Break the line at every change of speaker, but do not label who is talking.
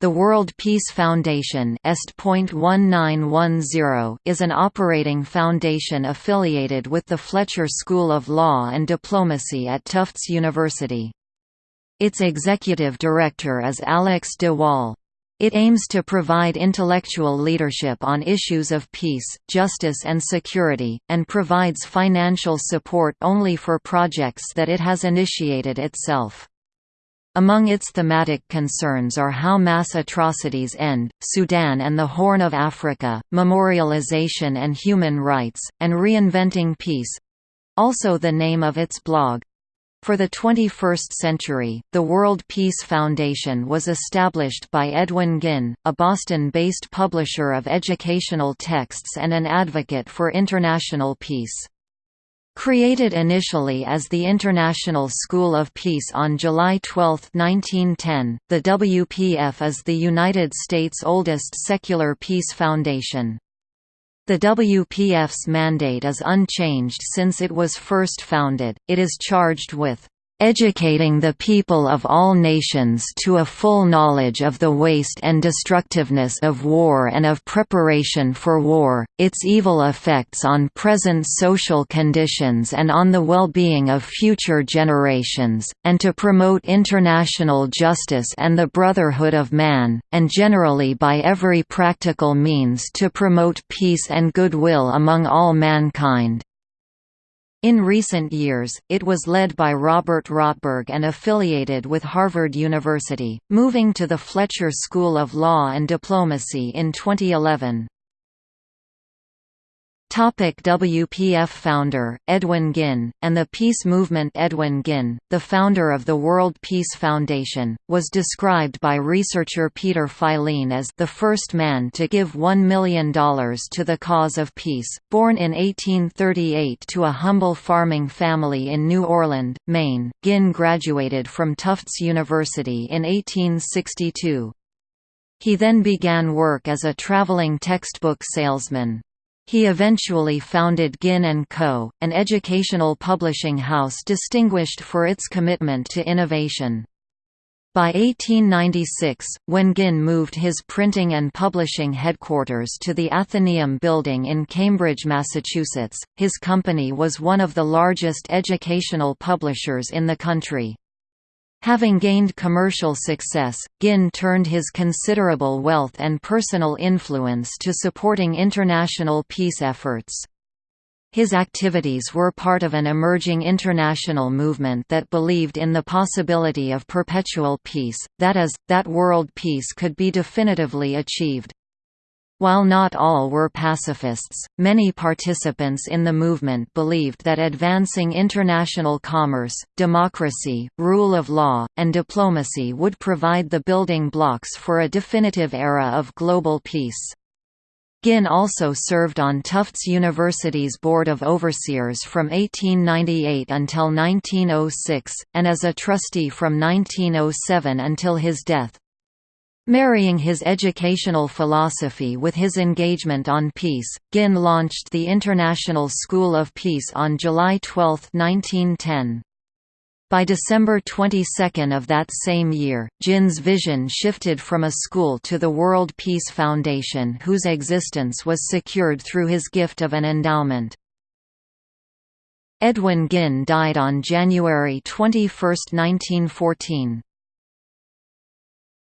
The World Peace Foundation Est.1910 is an operating foundation affiliated with the Fletcher School of Law and Diplomacy at Tufts University. Its executive director is Alex de Waal. It aims to provide intellectual leadership on issues of peace, justice and security, and provides financial support only for projects that it has initiated itself. Among its thematic concerns are how mass atrocities end, Sudan and the Horn of Africa, memorialization and human rights, and reinventing peace—also the name of its blog. For the 21st century, the World Peace Foundation was established by Edwin Ginn, a Boston-based publisher of educational texts and an advocate for international peace. Created initially as the International School of Peace on July 12, 1910, the WPF is the United States' oldest secular peace foundation. The WPF's mandate is unchanged since it was first founded, it is charged with educating the people of all nations to a full knowledge of the waste and destructiveness of war and of preparation for war, its evil effects on present social conditions and on the well-being of future generations, and to promote international justice and the brotherhood of man, and generally by every practical means to promote peace and goodwill among all mankind. In recent years, it was led by Robert Rotberg and affiliated with Harvard University, moving to the Fletcher School of Law and Diplomacy in 2011. Topic WPF founder, Edwin Ginn, and the peace movement Edwin Ginn, the founder of the World Peace Foundation, was described by researcher Peter Filene as the first man to give $1 million to the cause of peace. Born in 1838 to a humble farming family in New Orleans, Maine, Ginn graduated from Tufts University in 1862. He then began work as a traveling textbook salesman. He eventually founded Ginn & Co., an educational publishing house distinguished for its commitment to innovation. By 1896, when Ginn moved his printing and publishing headquarters to the Athenaeum Building in Cambridge, Massachusetts, his company was one of the largest educational publishers in the country. Having gained commercial success, Ginn turned his considerable wealth and personal influence to supporting international peace efforts. His activities were part of an emerging international movement that believed in the possibility of perpetual peace, that is, that world peace could be definitively achieved. While not all were pacifists, many participants in the movement believed that advancing international commerce, democracy, rule of law, and diplomacy would provide the building blocks for a definitive era of global peace. Ginn also served on Tufts University's Board of Overseers from 1898 until 1906, and as a trustee from 1907 until his death. Marrying his educational philosophy with his engagement on peace, Ginn launched the International School of Peace on July 12, 1910. By December 22 of that same year, Ginn's vision shifted from a school to the World Peace Foundation whose existence was secured through his gift of an endowment. Edwin Ginn died on January 21, 1914.